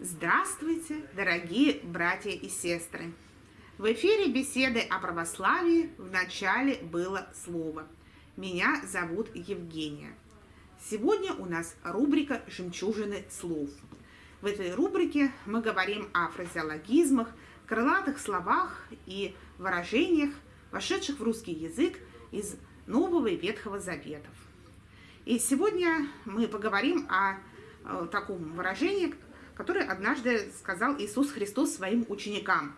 Здравствуйте, дорогие братья и сестры! В эфире беседы о православии в начале было слово. Меня зовут Евгения. Сегодня у нас рубрика «Жемчужины слов». В этой рубрике мы говорим о фразеологизмах, крылатых словах и выражениях, вошедших в русский язык из Нового и Ветхого Заветов. И сегодня мы поговорим о, о таком выражении, которое однажды сказал Иисус Христос своим ученикам.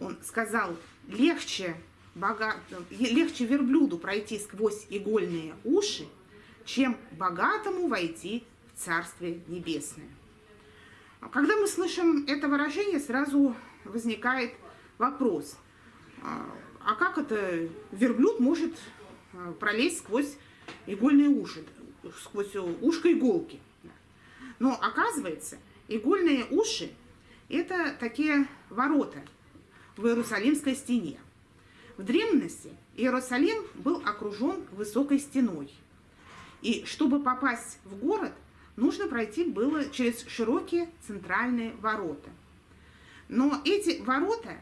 Он сказал, легче, бога... легче верблюду пройти сквозь игольные уши, чем богатому войти в Царствие Небесное. Когда мы слышим это выражение, сразу возникает вопрос, а, как это верблюд может а, пролезть сквозь игольные уши, сквозь ушко иголки? Но оказывается, игольные уши – это такие ворота в Иерусалимской стене. В древности Иерусалим был окружен высокой стеной. И чтобы попасть в город, нужно пройти было через широкие центральные ворота. Но эти ворота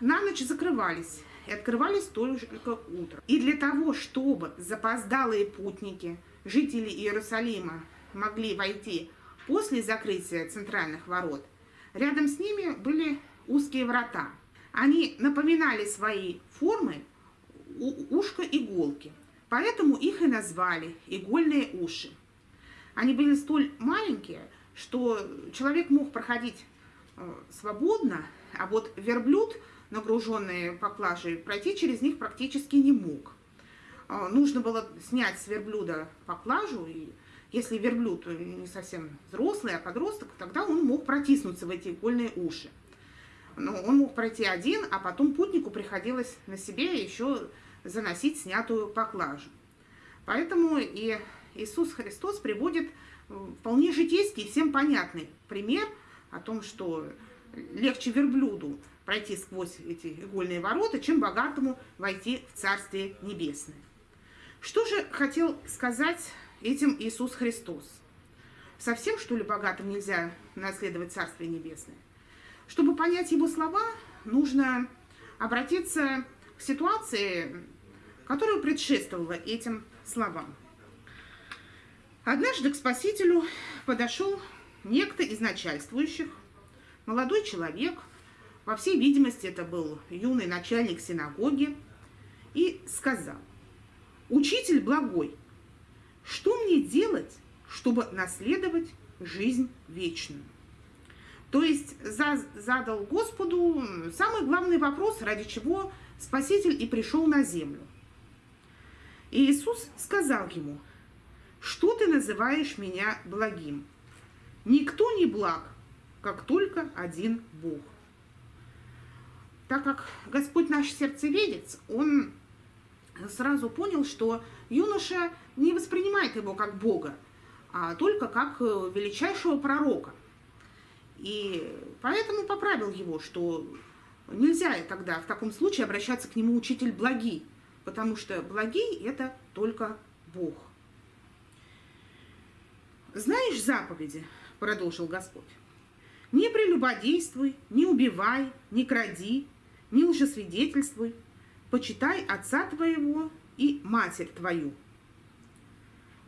на ночь закрывались и открывались только утром. И для того, чтобы запоздалые путники, жители Иерусалима, могли войти после закрытия центральных ворот, рядом с ними были узкие врата. Они напоминали своей формой ушко иголки, поэтому их и назвали игольные уши. Они были столь маленькие, что человек мог проходить э, свободно, а вот верблюд, нагруженный поклажей, пройти через них практически не мог. Э, нужно было снять с верблюда поклажу, и если верблюд не совсем взрослый, а подросток, тогда он мог протиснуться в эти игольные уши. Но он мог пройти один, а потом путнику приходилось на себе еще заносить снятую поклажу. Поэтому и Иисус Христос приводит э, вполне житейский, всем понятный пример о том, что легче верблюду пройти сквозь эти игольные ворота, чем богатому войти в Царствие Небесное. Что же хотел сказать этим Иисус Христос? Совсем, что ли, богатым нельзя наследовать Царствие Небесное? Чтобы понять его слова, нужно обратиться к ситуации, которая предшествовала этим словам. Однажды к Спасителю подошел некто из начальствующих, молодой человек, во всей видимости это был юный начальник синагоги, и сказал, «Учитель благой, что мне делать, чтобы наследовать жизнь вечную?» То есть задал Господу самый главный вопрос, ради чего Спаситель и пришел на землю. И Иисус сказал ему, что ты называешь меня благим? Никто не благ, как только один Бог. Так как Господь наш сердцеведец, он сразу понял, что юноша не воспринимает его как Бога, а только как э, величайшего пророка. И поэтому поправил его, что нельзя тогда в таком случае обращаться к нему учитель благий, потому что благий – это только Бог. «Знаешь заповеди?» – продолжил Господь. «Не прелюбодействуй, не убивай, не кради, не лжесвидетельствуй, почитай отца твоего и матерь твою».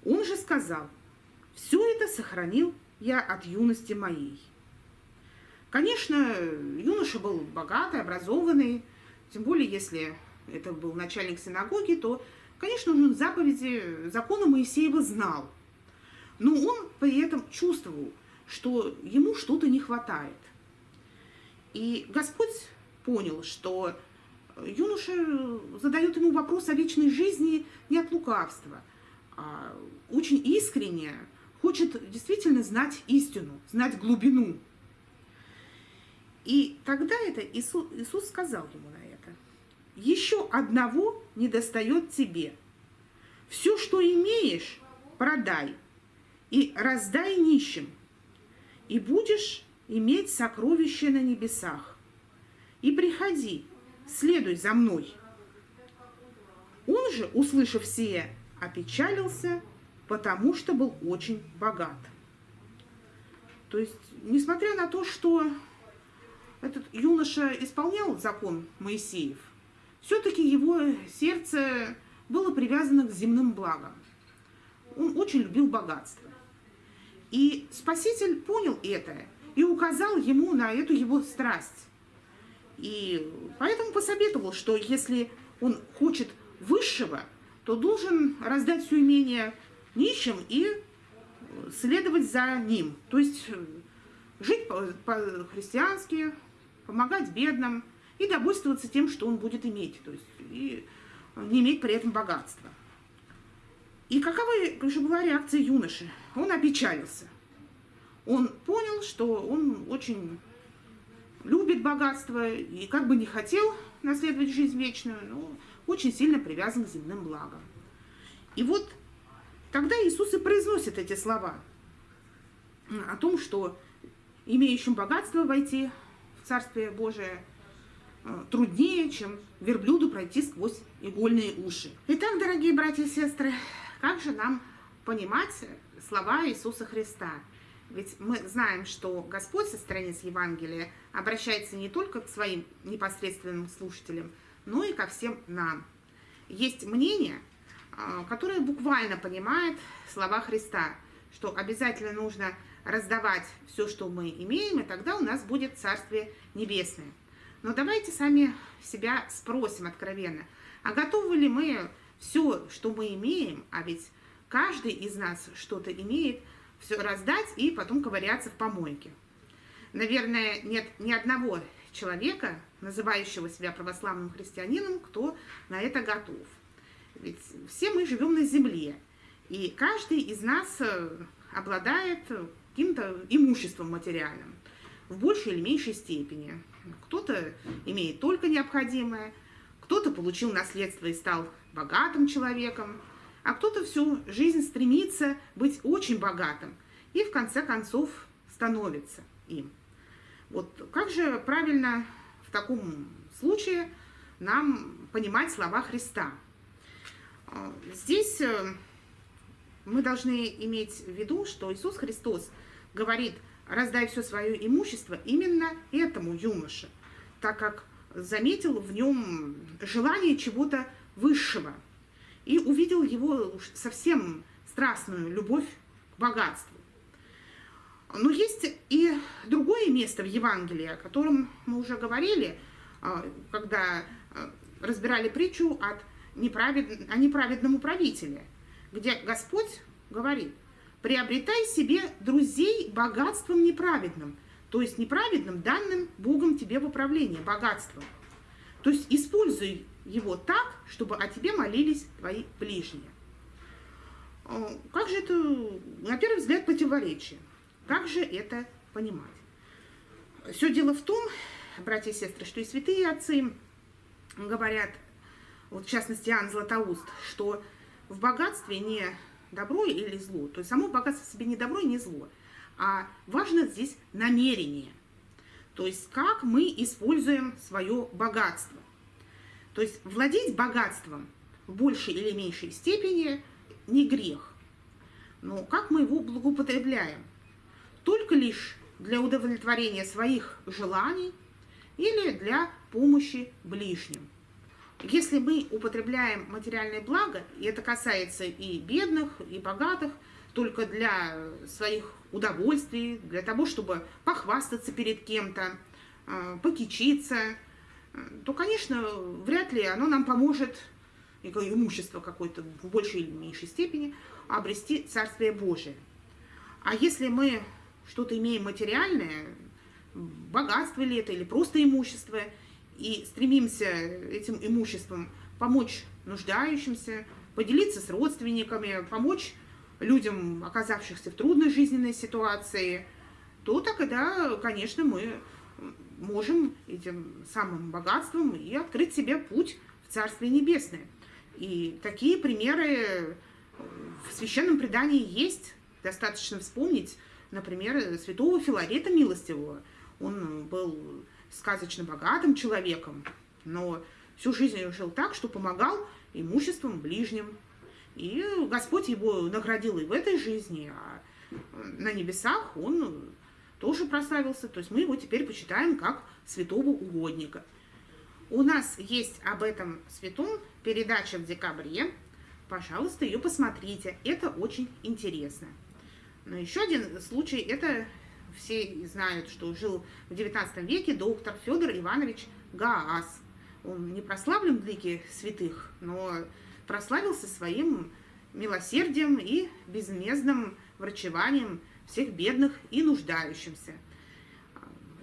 Он же сказал, «Все это сохранил я от юности моей». Конечно, юноша был богатый, образованный, тем более, если это был начальник синагоги, то, конечно, он заповеди закона Моисеева знал – но он при этом чувствовал, что ему что-то не хватает. И Господь понял, что юноша задает ему вопрос о вечной жизни не от лукавства, а очень искренне хочет действительно знать истину, знать глубину. И тогда это Иисус, Иисус сказал ему на это. Еще одного не достает тебе. Все, что имеешь, продай – и раздай нищим, и будешь иметь сокровища на небесах. И приходи, следуй за мной. Он же, услышав сие, опечалился, потому что был очень богат. То есть, несмотря на то, что этот юноша исполнял закон Моисеев, все-таки его сердце было привязано к земным благам. Он очень любил богатство. И Спаситель понял это и указал ему на эту его страсть. И поэтому посоветовал, что если он хочет высшего, то должен раздать все имение нищим и следовать за ним. То есть э, жить по-христиански, помогать бедным и довольствоваться тем, что он будет иметь. То есть и не иметь при этом богатства. И какова же была реакция юноши? Он опечалился. Он понял, что он очень любит богатство и как бы не хотел наследовать жизнь вечную, но очень сильно привязан к земным благам. И вот тогда Иисус и произносит эти слова о том, что имеющим богатство войти в Царствие Божие э, труднее, чем верблюду пройти сквозь игольные уши. Итак, дорогие братья и сестры, как же нам понимать слова Иисуса Христа? Ведь мы знаем, что Господь со страниц Евангелия обращается не только к своим непосредственным слушателям, но и ко всем нам. Есть мнение, а, которое буквально понимает слова Христа, что обязательно нужно раздавать все, что мы имеем, и тогда у нас будет Царствие Небесное. Но давайте сами себя спросим откровенно, а готовы ли мы все, что мы имеем, а ведь каждый из нас что-то имеет, все раздать и потом ковыряться в помойке. Наверное, нет ни одного человека, называющего себя православным христианином, кто на это готов. Ведь все мы живем на земле, и каждый из нас э, обладает каким-то имуществом материальным в большей или меньшей степени. Кто-то имеет только необходимое, кто-то получил наследство и стал богатым человеком, а кто-то всю жизнь стремится быть очень богатым и в конце концов становится им. Вот как же правильно в таком случае нам понимать слова Христа? А, здесь э, мы должны иметь в виду, что Иисус Христос говорит, раздай все свое имущество именно этому юноше, так как заметил в нем желание чего-то высшего и увидел его совсем страстную любовь к богатству. Но есть и другое место в Евангелии, о котором мы уже говорили, а, когда а, разбирали притчу от неправед... о неправедном управителе, где Господь говорит, приобретай себе друзей богатством неправедным, то есть неправедным, данным Богом тебе в управление, богатством. То есть используй его так, чтобы о тебе молились твои ближние. А, как же это, на первый взгляд, противоречие? Как же это понимать? Все дело в том, братья и сестры, что и святые отцы говорят, вот в частности Иоанн Златоуст, что в богатстве не добро или зло, то есть само богатство в себе не добро и не зло, а важно здесь намерение, то есть как мы используем свое богатство. То есть владеть богатством в большей или меньшей степени не грех, но как мы его благоупотребляем – только лишь для удовлетворения своих желаний или для помощи ближним. Если мы употребляем материальное благо, и это касается и бедных, и богатых, только для своих удовольствий, для того, чтобы похвастаться перед кем-то, а, покичиться, то, конечно, вряд ли оно нам поможет, имущество какое-то в большей или меньшей степени, обрести Царствие Божие. А если мы что-то имеем материальное, богатство ли это или просто имущество, и стремимся этим имуществом помочь нуждающимся, поделиться с родственниками, помочь людям, оказавшихся в трудной жизненной ситуации, то тогда, конечно, мы можем этим самым богатством и открыть себе путь в Царствие Небесное. И такие примеры в священном предании есть. Достаточно вспомнить например, святого Филарета Милостивого. Он был сказочно богатым человеком, но всю жизнь жил так, что помогал имуществом ближним. И Господь его наградил и в этой жизни, а на небесах он тоже прославился. То есть мы его теперь почитаем как святого угодника. У нас есть об этом святом передача в декабре. Пожалуйста, ее посмотрите. Это очень интересно. Но еще один случай, это все знают, что жил в XIX веке доктор Федор Иванович Гаас. Он не прославлен в лике святых, но прославился своим милосердием и безмездным врачеванием всех бедных и нуждающимся.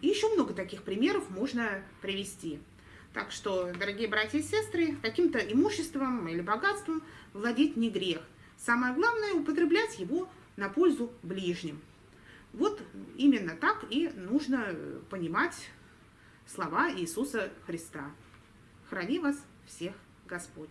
И еще много таких примеров можно привести. Так что, дорогие братья и сестры, каким-то имуществом или богатством владеть не грех. Самое главное – употреблять его на пользу ближним. Вот именно так и нужно понимать слова Иисуса Христа. Храни вас всех Господь.